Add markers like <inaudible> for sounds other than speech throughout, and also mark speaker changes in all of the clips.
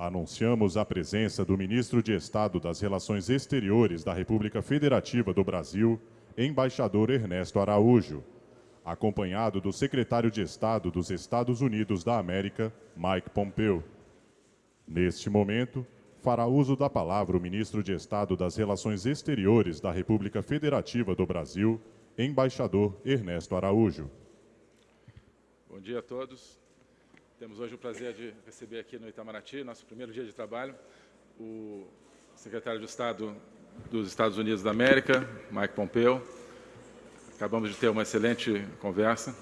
Speaker 1: anunciamos a presença do Ministro de Estado das Relações Exteriores da República Federativa do Brasil, embaixador Ernesto Araújo, acompanhado do Secretário de Estado dos Estados Unidos da América, Mike Pompeo. Neste momento, fará uso da palavra o Ministro de Estado das Relações Exteriores da República Federativa do Brasil, embaixador Ernesto Araújo.
Speaker 2: Bom dia a todos. Temos hoje o prazer de receber aqui no Itamaraty, nosso primeiro dia de trabalho, o secretário de Estado dos Estados Unidos da América, Mike Pompeo. Acabamos de ter uma excelente conversa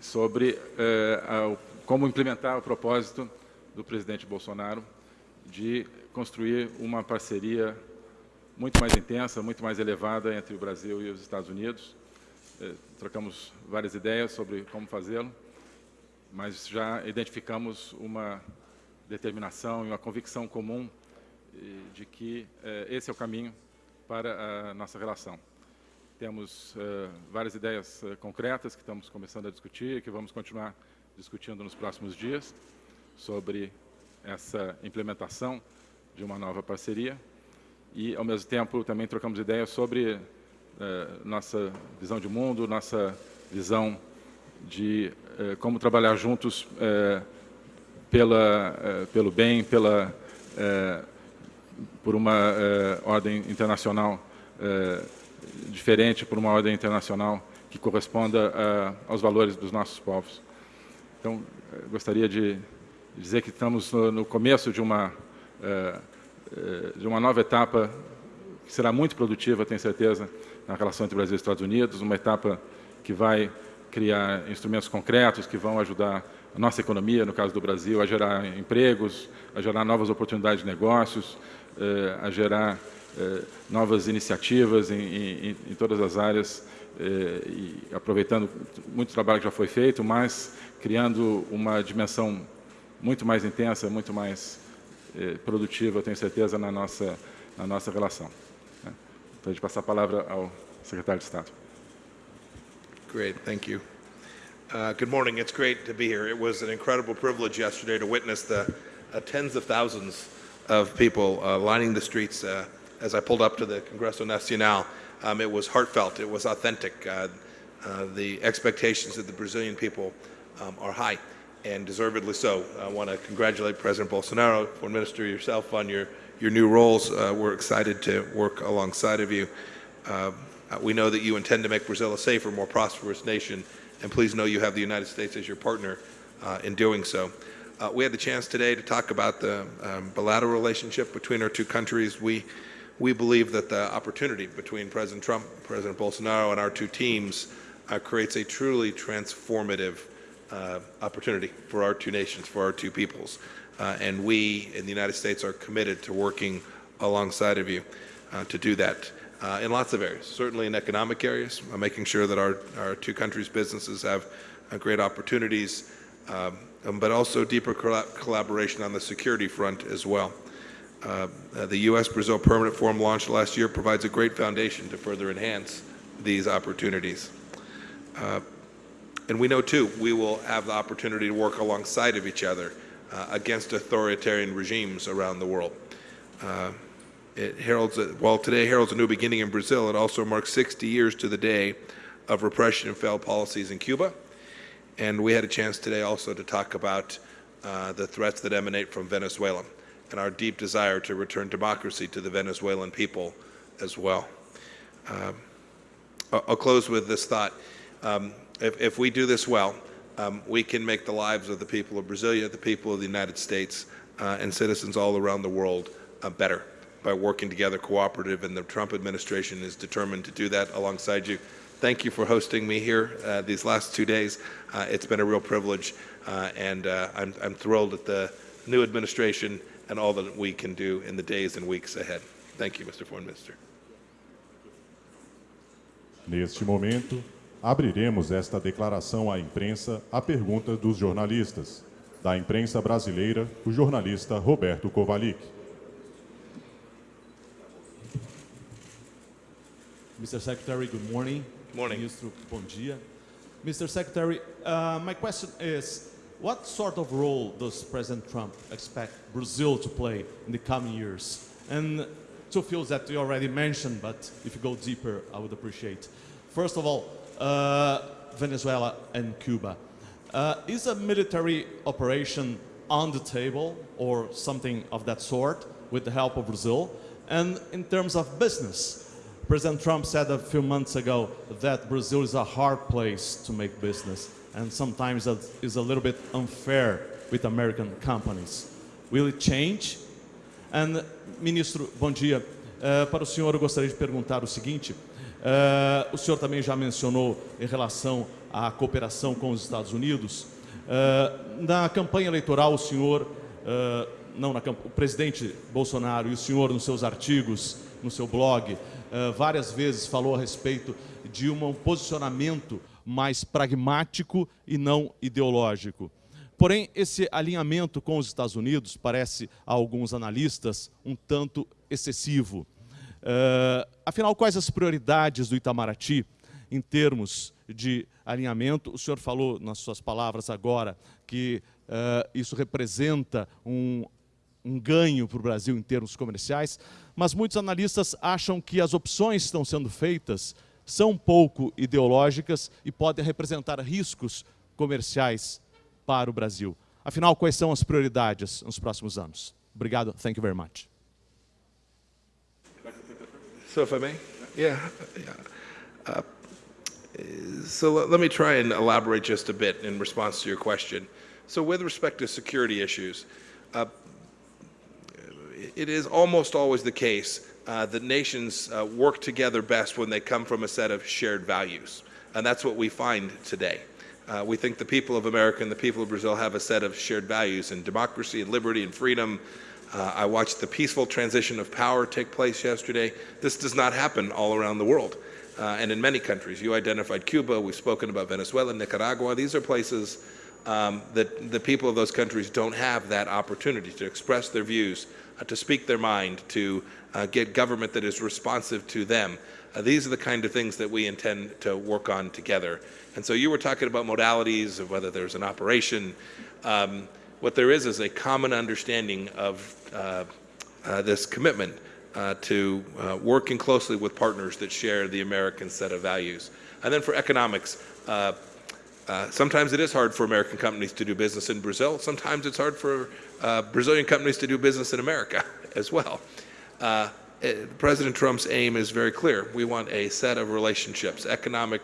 Speaker 2: sobre eh, a, como implementar o propósito do presidente Bolsonaro de construir uma parceria muito mais intensa, muito mais elevada entre o Brasil e os Estados Unidos. Eh, trocamos várias ideias sobre como fazê-lo mas já identificamos uma determinação e uma convicção comum de que eh, esse é o caminho para a nossa relação. Temos eh, várias ideias eh, concretas que estamos começando a discutir que vamos continuar discutindo nos próximos dias sobre essa implementação de uma nova parceria e, ao mesmo tempo, também trocamos ideias sobre nossa visão de mundo, nossa visão de eh, como trabalhar juntos eh, pela, eh, pelo bem, pela, por uma ordem internacional diferente, por uma ordem internacional que corresponda aos valores dos nossos povos. Então, gostaria de dizer que estamos no começo de uma, de uma nova etapa que será muito produtiva, tenho certeza, na relação entre Brasil e Estados Unidos, uma etapa que vai criar instrumentos concretos que vão ajudar a nossa economia, no caso do Brasil, a gerar empregos, a gerar novas oportunidades de negócios, eh, a gerar eh, novas iniciativas em, em, em, todas as áreas, eh, e aproveitando muito trabalho que já foi feito, mas criando uma dimensão muito mais intensa, muito mais produtiva, tenho certeza, na nossa, na nossa relação. Então, de passar a palavra ao secretário de Estado.
Speaker 3: Great, thank you. Uh, good morning. It's great to be here. It was an incredible privilege yesterday to witness the uh, tens of thousands of people uh, lining the streets uh, as I pulled up to the Congresso Nacional. Um, it was heartfelt. It was authentic. Uh, uh, the expectations of the Brazilian people um, are high and deservedly so. I want to congratulate President Bolsonaro, Foreign Minister yourself, on your, your new roles. we're excited to work alongside of you. Um, uh, we know that you intend to make Brazil a safer, more prosperous nation, and please know you have the United States as your partner uh, in doing so. Uh, we had the chance today to talk about the um, bilateral relationship between our two countries. We, we believe that the opportunity between President Trump, President Bolsonaro, and our two teams uh, creates a truly transformative uh, opportunity for our two nations, for our two peoples. Uh, and we in the United States are committed to working alongside of you to do that uh, in lots of areas, certainly in economic areas, uh, making sure that our, our two countries' businesses have uh, great opportunities, um, um, but also deeper collaboration on the security front as well. Uh, uh, the U.S.-Brazil Permanent Forum launched last year provides a great foundation to further enhance these opportunities. Uh, and we know, too, we will have the opportunity to work alongside of each other against authoritarian regimes around the world. It heralds, a, while today heralds a new beginning in Brazil, it also marks 60 years to the day of repression and failed policies in Cuba. And we had a chance today also to talk about uh, the threats that emanate from Venezuela and our deep desire to return democracy to the Venezuelan people as well. Um, I'll close with this thought. Um, if, if, we do this well, um, we can make the lives of the people of Brasilia, the people of the United States, uh, and citizens all around the world uh, better by working together cooperative, and the Trump administration is determined to do that alongside you. Thank you for hosting me here uh, these last two days. Uh, it's been a real privilege, uh, and uh, I'm, I'm thrilled at the new administration and all that we can do in the days and weeks ahead. Thank you, Mr. Foreign Minister.
Speaker 1: Neste momento, abriremos esta declaração à imprensa a pergunta dos jornalistas. Da imprensa brasileira, o jornalista Roberto Kovalick.
Speaker 4: Mr. Secretary, good morning.
Speaker 3: Morning.
Speaker 4: Ministro, bom dia. Mr. Secretary, uh, my question is, what sort of role does President Trump expect Brazil to play in the coming years? And two fields that you already mentioned, but if you go deeper, I would appreciate. First of all, uh, Venezuela and Cuba. Uh, is a military operation on the table or something of that sort with the help of Brazil? And in terms of business, President Trump said a few months ago that Brazil is a hard place to make business and sometimes that is a little bit unfair with American companies. Will it change? And, Ministro, bom dia. Uh, para o senhor, eu gostaria de perguntar o seguinte. Uh, o senhor também já mencionou em relação à cooperação com os Estados Unidos. Uh, na campanha eleitoral, o senhor, não, na, o presidente Bolsonaro e o senhor, nos seus artigos, no seu blog, várias vezes falou a respeito de um posicionamento mais pragmático e não ideológico. Porém, esse alinhamento com os Estados Unidos parece, a alguns analistas, um tanto excessivo. Uh, afinal, quais as prioridades do Itamaraty em termos de alinhamento? O senhor falou nas suas palavras agora que uh, isso representa um, um ganho para o Brasil em termos comerciais, mas muitos analistas acham que as opções que estão sendo feitas são pouco ideológicas e podem representar riscos comerciais para o Brasil. Afinal, quais são as prioridades nos próximos anos? Obrigado. Thank you very much.
Speaker 3: So if I may? Yeah. Uh, so let me try and elaborate just a bit in response to your question. So with respect to security issues, uh, it is almost always the case uh, that nations uh, work together best when they come from a set of shared values. And that's what we find today. Uh, we think the people of America and the people of Brazil have a set of shared values in democracy and liberty and freedom, uh, I watched the peaceful transition of power take place yesterday. This does not happen all around the world. Uh, and in many countries, you identified Cuba, we've spoken about Venezuela, Nicaragua. These are places um, that the people of those countries don't have that opportunity to express their views, to speak their mind, to uh, get government that is responsive to them. Uh, these are the kind of things that we intend to work on together. And so you were talking about modalities of whether there's an operation. Um, what there is is a common understanding of uh, uh, this commitment uh, to working closely with partners that share the American set of values. And then for economics, uh, sometimes it is hard for American companies to do business in Brazil. Sometimes it's hard for uh, Brazilian companies to do business in America <laughs> as well. Uh, President Trump's aim is very clear. We want a set of relationships, economic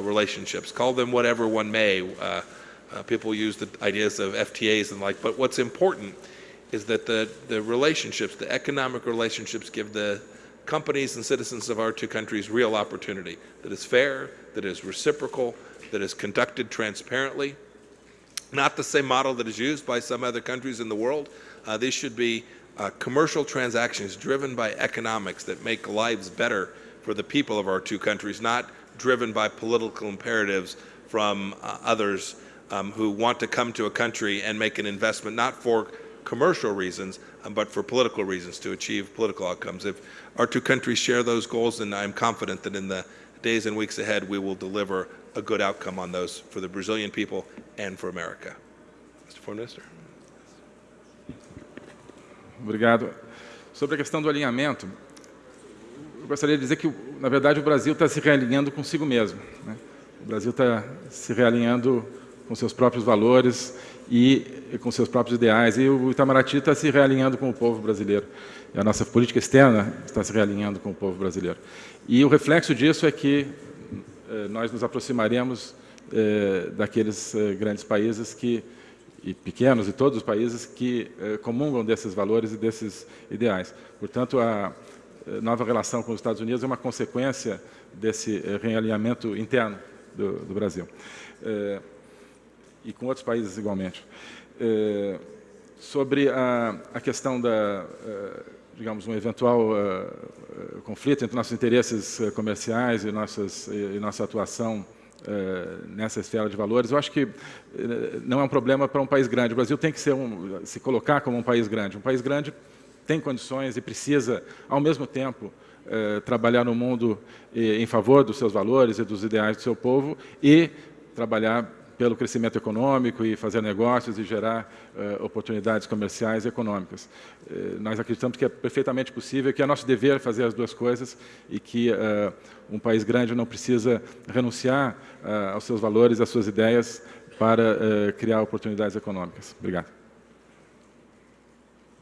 Speaker 3: relationships, call them whatever one may, uh, people use the ideas of FTAs and like, but what's important is that the, the relationships, the economic relationships give the companies and citizens of our two countries real opportunity that is fair, that is reciprocal, that is conducted transparently. Not the same model that is used by some other countries in the world. Uh, these should be uh, commercial transactions driven by economics that make lives better for the people of our two countries, not driven by political imperatives from uh, others um, who want to come to a country and make an investment, not for commercial reasons, um, but for political reasons to achieve political outcomes. If our two countries share those goals, then I'm confident that in the days and weeks ahead, we will deliver a good outcome on those for the Brazilian people and for America. Mr. Foreign Minister.
Speaker 2: Obrigado. Sobre a questão do alinhamento, eu gostaria de dizer que, na verdade, o Brasil está se realinhando consigo mesmo. Né? O Brasil está se realinhando com seus próprios valores e com seus próprios ideais. E o Itamaraty está se realinhando com o povo brasileiro. E a nossa política externa está se realinhando com o povo brasileiro. E o reflexo disso é que eh, nós nos aproximaremos eh, daqueles eh, grandes países que e pequenos e todos os países que eh, comungam desses valores e desses ideais. Portanto, a nova relação com os Estados Unidos é uma consequência desse realinhamento interno do, do Brasil e com outros países igualmente. Sobre a, a, questão da, digamos, um eventual conflito entre nossos interesses comerciais e, nossas, e nossa atuação nessa esfera de valores, eu acho que não é um problema para um país grande. O Brasil tem que um, se colocar como um país grande. Um país grande tem condições e precisa, ao mesmo tempo, trabalhar no mundo em favor dos seus valores e dos ideais do seu povo e trabalhar pelo crescimento econômico e fazer negócios e gerar eh, oportunidades comerciais e econômicas. Eh, nós acreditamos que é perfeitamente possível, que é nosso dever fazer as duas coisas e que eh, um país grande não precisa renunciar aos seus valores, às suas ideias para criar oportunidades econômicas. Obrigado.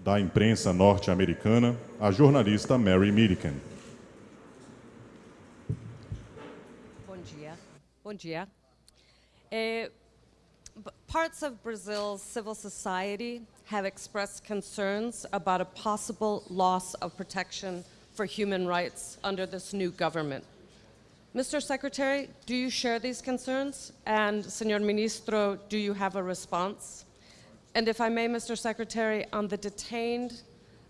Speaker 1: Da imprensa norte-americana, a jornalista Mary Milliken.
Speaker 5: Bom dia. Bom dia. Eh, b- parts of Brazil's civil society have expressed concerns about a possible loss of protection for human rights under this new government. Mr. Secretary, do you share these concerns? And, Senor Ministro, do you have a response? And if I may, Mr. Secretary, on the detained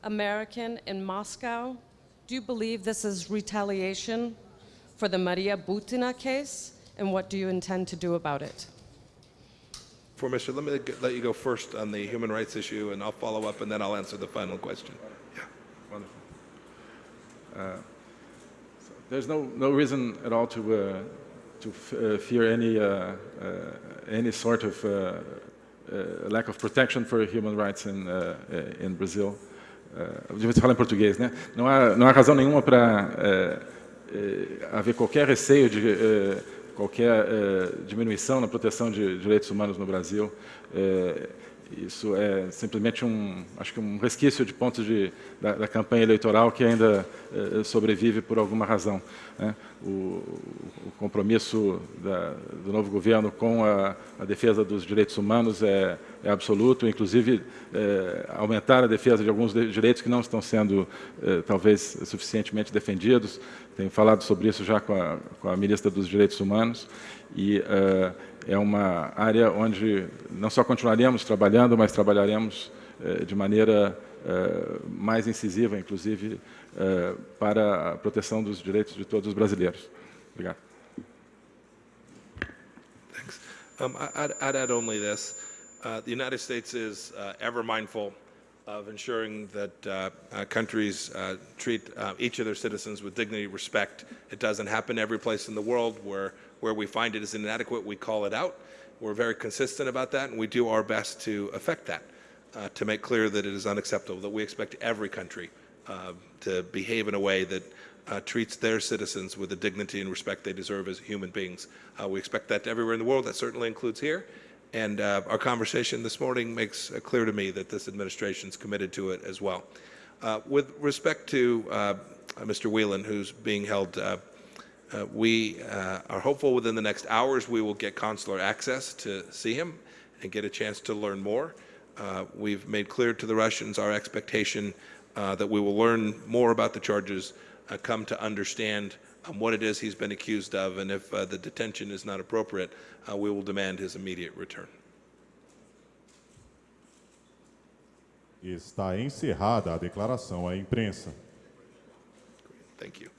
Speaker 5: American in Moscow, do you believe this is retaliation for the Maria Butina case? And what do you intend to do about it?
Speaker 3: For Mr. Let me g- let you go first on the human rights issue, and I'll follow up, and then I'll answer the final question. Yeah.
Speaker 2: Wonderful. Uh, so There's no, no reason at all to, uh, to f- uh, fear any, uh, uh, any sort of uh, uh, lack of protection for human rights in, in Brazil. Uh, eu devia falar em português, né? Não há, não há razão nenhuma para haver qualquer receio de eh, qualquer eh, diminuição na proteção de direitos humanos no Brasil. Eh, isso é simplesmente um, acho que um resquício de pontos de, da, da campanha eleitoral que ainda eh, sobrevive por alguma razão. né? O, o compromisso da, do novo governo com a, a defesa dos direitos humanos é, é absoluto, inclusive eh, aumentar a defesa de alguns direitos que não estão sendo eh, talvez suficientemente defendidos. Tenho falado sobre isso já com a, com a ministra dos Direitos Humanos e é uma área onde não só continuaremos trabalhando, mas trabalharemos eh, de maneira eh, mais incisiva, inclusive, eh, para a proteção dos direitos de todos os brasileiros. Obrigado.
Speaker 3: Thanks. Um, I'd, I'd add only this. Uh, the United States is uh, ever mindful of ensuring that uh, uh, countries uh, treat uh, each of their citizens with dignity, respect. It doesn't happen every place in the world where, where we find it is inadequate, we call it out. We're very consistent about that, and we do our best to affect that, uh, to make clear that it is unacceptable, that we expect every country uh, to behave in a way that uh, treats their citizens with the dignity and respect they deserve as human beings. Uh, we expect that everywhere in the world. That certainly includes here. And uh, our conversation this morning makes uh, clear to me that this administration is committed to it as well. With respect to Mr. Whelan, who's being held, uh, we uh, are hopeful within the next hours we will get consular access to see him and get a chance to learn more. Uh, we've made clear to the Russians our expectation uh, that we will learn more about the charges, uh, come to understand um, what it is he's been accused of, and if uh, the detention is not appropriate, uh, we will demand his immediate return.
Speaker 1: Está encerrada a declaração à imprensa.
Speaker 3: Thank you.